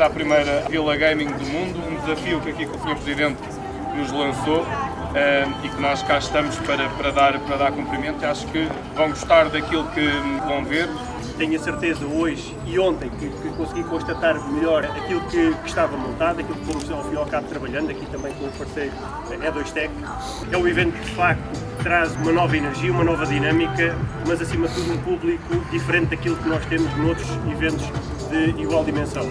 à primeira Vila Gaming do mundo, um desafio que aqui o Sr. Presidente nos lançou e que nós cá estamos para, para, dar, para dar cumprimento. Acho que vão gostar daquilo que vão ver. Tenho a certeza hoje e ontem que, que consegui constatar melhor aquilo que, que, estava montado, aquilo que fomos ao fim ao cabo trabalhando, aqui também com o parceiro E2Tech. É um evento que de facto traz uma nova energia, uma nova dinâmica, mas acima de tudo um público diferente daquilo que nós temos noutros eventos de igual dimensão.